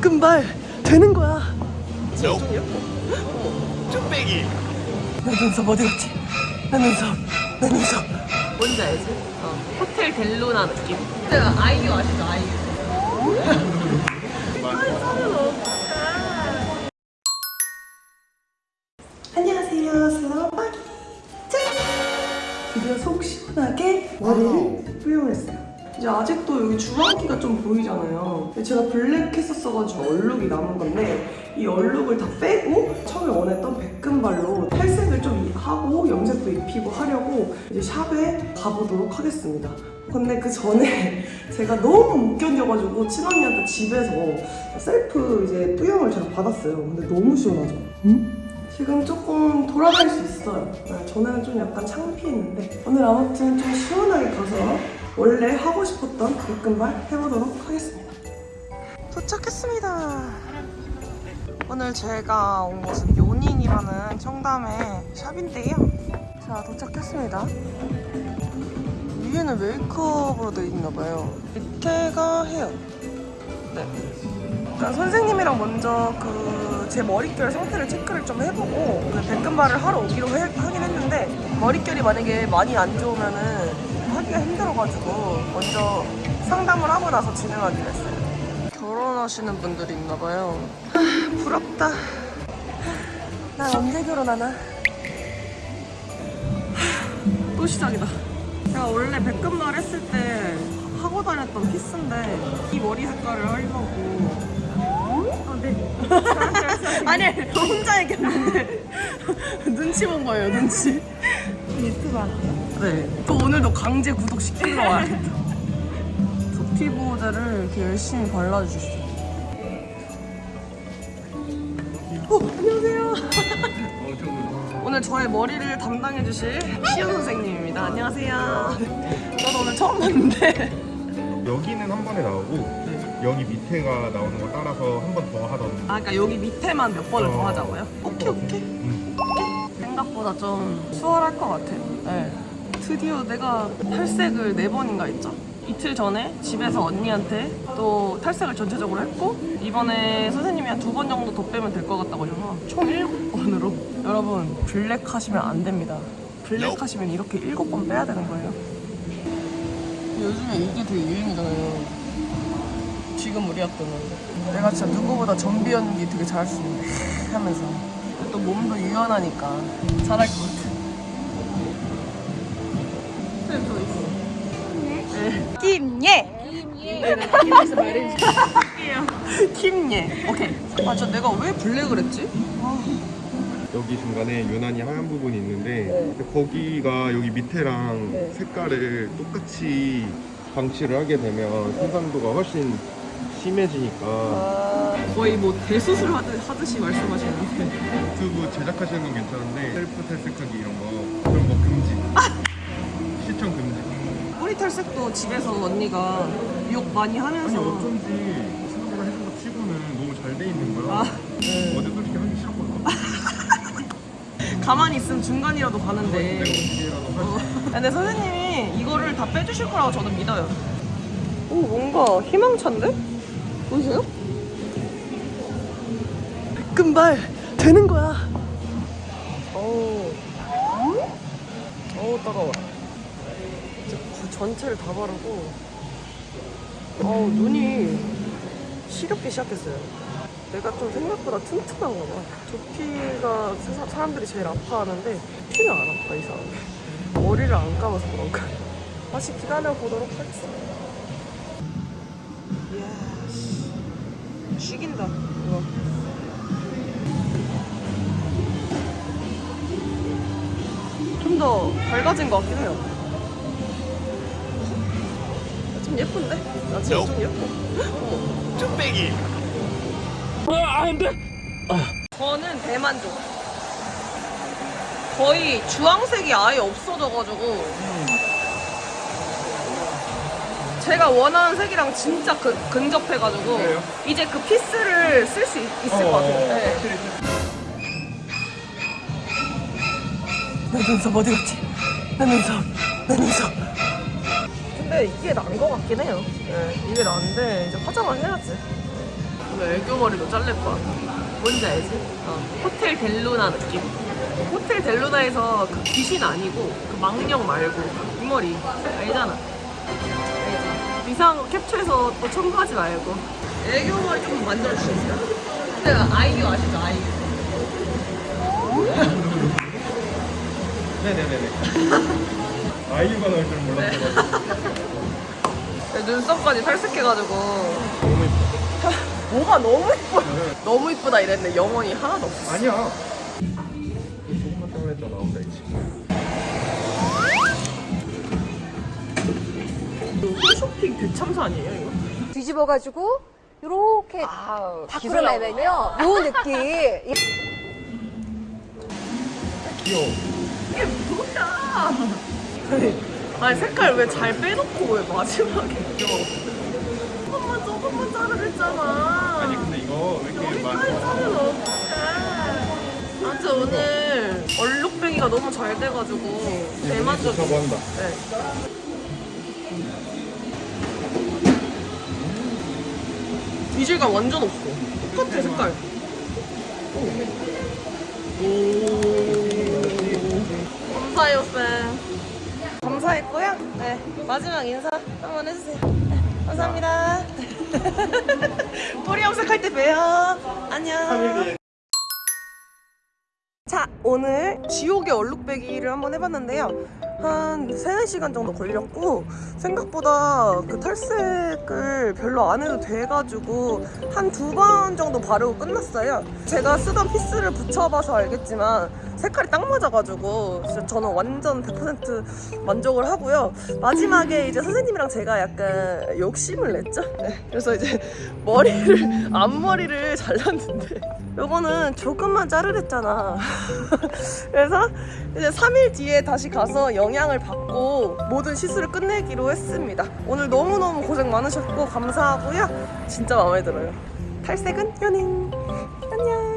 백금발 되는 거야. 예뻐. 쭈빼기 내 눈썹 어디 갔지? 내 눈썹, 내 눈썹. 뭔지 알지? 어. 호텔 델루나 느낌. 제가 아이유 아시죠? 아이유. 안녕하세요, 슬라바기. 짠! 드디어 속 시원하게 머리를 뿌용했어요. 이제 아직도 여기 주황기가 좀 보이잖아요. 제가 블랙 했었어가지고 얼룩이 남은 건데 이 얼룩을 다 빼고 처음에 원했던 백금발로 탈색을 좀 이- 하고 염색도 입히고 하려고 이제 샵에 가보도록 하겠습니다. 근데 그 전에 제가 너무 못 견뎌가지고 친언니한테 집에서 셀프 이제 뿌염을 제가 받았어요. 근데 너무 시원하죠? 지금 조금 돌아다닐 수 있어요. 네, 전에는 좀 약간 창피했는데 오늘 아무튼 좀 시원하게 가서 원래 하고 싶었던 백금발 해보도록 하겠습니다. 도착했습니다. 오늘 제가 온 곳은 요닝이라는 청담의 샵인데요. 자 도착했습니다. 위에는 메이크업으로 되어 있나 봐요. 밑에가 헤어. 네. 일단 선생님이랑 먼저 그 제 머릿결 상태를 체크를 좀 해보고 오늘 백금발을 하러 오기로 해- 하긴 했는데 머릿결이 만약에 많이 안 좋으면은 하기가 힘들어가지고 먼저 상담을 하고 나서 진행하기로 했어요. 결혼하시는 분들이 있나 봐요. 하, 부럽다. 나 언제 결혼하나? 하, 또 시작이다. 제가 원래 백금발 했을 때 하고 다녔던 피스인데 이 머리 색깔을 하려고 아, 네. 아니, 저 혼자 얘기했는데 눈치 본 거예요, 눈치. 유튜브 네. 또 오늘도 강제 구독시키러 와야겠다. 두피 보호제를 이렇게 열심히 발라주셨어요. 어, 안녕하세요. 오늘 저의 머리를 담당해주실 시연 선생님입니다. 안녕하세요. 저도 오늘 처음 봤는데. 여기는 한 번에 나오고 여기 밑에가 나오는 거 따라서 한 번 더 하던 아, 그러니까 여기 밑에만 몇 번을 더 어. 하자고요? 오케이, 오케이. 음. 생각보다 좀 수월할 것 같아요. 네. 드디어 내가 탈색을 네 번인가 했죠. 이틀 전에 집에서 언니한테 또 탈색을 전체적으로 했고 이번에 선생님이 한 두 번 정도 더 빼면 될 것 같다고 하셔서 총 일곱 번으로 여러분 블랙 하시면 안 됩니다. 블랙 하시면 이렇게 일곱 번 빼야 되는 거예요. 요즘에 이게 되게 유행이잖아요. 지금 우리 학교는 내가 진짜 누구보다 전비 연기 되게 잘할 수 있는데 하면서 또 몸도 유연하니까 잘할 것 같아. 쌤, 저 있어. 김예 김예. 오케이. 아, 저 내가 왜 블랙을 했지? 여기 중간에 유난히 하얀 부분이 있는데 네. 거기가 여기 밑에랑 네. 색깔을 똑같이 방치를 하게 되면 손상도가 훨씬 심해지니까 아, 거의 뭐 대수술 하듯, 하듯이 말씀하시는데. 유튜브 제작하시는 건 괜찮은데 셀프 탈색하기 이런 거 탈색도 집에서 언니가 욕 많이 아니 하면서. 어쩐지 생각보다 해준 거 치고는 너무 잘 돼 있는 거야 아, 네. 어제 솔직히 하기 싫었거든 가만히 있으면 중간이라도 가는데. 어. 할 근데 선생님이 이거를 다 빼주실 거라고 저는 믿어요. 오, 뭔가 희망찬데? 보이세요? 금발 되는 거야. 어우, 어우 따가워. 전체를 다 바르고, 어우 눈이 시렵기 시작했어요. 내가 좀 생각보다 튼튼한가 봐. 두피가 세상 사람들이 제일 아파하는데 피는 안 아파 이상하게. 머리를 안 감아서 그런가. 다시 기다려 보도록 하겠습니다. 이야, 씨. 죽인다 이거. 좀더 밝아진 것 같긴 해요. 좀 예쁜데? 나 지금 좀 예뻐. 쭈빼기 저는 대만족. 거의 주황색이 아예 없어져가지고 제가 원하는 색이랑 진짜 그, 근접해가지고 그래요? 이제 그 피스를 쓸 수 있을 것 같아요. 네. 내 눈썹 어디 갔지? 내 눈썹, 내 눈썹. 근데 이게 나은 것 같긴 해요. 네, 이게 나은데 이제 화장을 해야지. 오늘 애교 머리도 자를 거야. 뭔지 알지? 어. 호텔 델루나 느낌. 호텔 델루나에서 그 귀신 아니고 그 망령 말고 이 머리 알잖아. 거 캡처해서 또 첨부하지 말고. 애교 머리 좀 만들어 주시겠어요? 제가 아이유 아시죠? 아이유. 네네네네. 아이유가 나올 줄은 몰랐어가지고. 내 눈썹까지 탈색해가지고 너무 예뻐. 뭐가 너무 이뻐 너무 이쁘다 이랬는데 영혼이 하나도 없어 아니야. 조금만 때문에 또 나온다 이제. 홈쇼핑 대참사 아니에요 이거? 뒤집어가지고 이렇게 아 밖으로 내면요 요 느낌 이- 귀여워. 이게 뭐야 아니 색깔 왜 잘 빼놓고 왜 마지막에 껴 조금만 조금만 자르랬잖아 아니 근데 이거 왜 이렇게 많이 여기까지 자르면 어떡해 아무튼 오늘 얼룩뱅이가 너무 잘 돼가지고 대만족 한다. 네. 이질감 완전 없어. 똑같아 색깔. 오. 감사해요 쌤. 감사했고요. 네 마지막 인사 한번 해주세요. 네, 감사합니다. 뿌리 염색할 때 봬요. 안녕. 자, 오늘 지옥의 얼룩배기를 한번 해봤는데요. 한 3, 4시간 정도 걸렸고, 생각보다 그 탈색을 별로 안 해도 돼가지고, 한 두 번 정도 바르고 끝났어요. 제가 쓰던 피스를 붙여봐서 알겠지만, 색깔이 딱 맞아가지고, 진짜 저는 완전 100% 만족을 하고요. 마지막에 이제 선생님이랑 제가 약간 욕심을 냈죠. 네, 그래서 이제 머리를, 앞머리를 잘랐는데, 요거는 조금만 자르랬잖아. 그래서 이제 3일 뒤에 다시 가서 영양을 받고 모든 시술을 끝내기로 했습니다. 오늘 너무너무 고생 많으셨고 감사하고요. 진짜 마음에 들어요. 탈색은 연인. 안녕.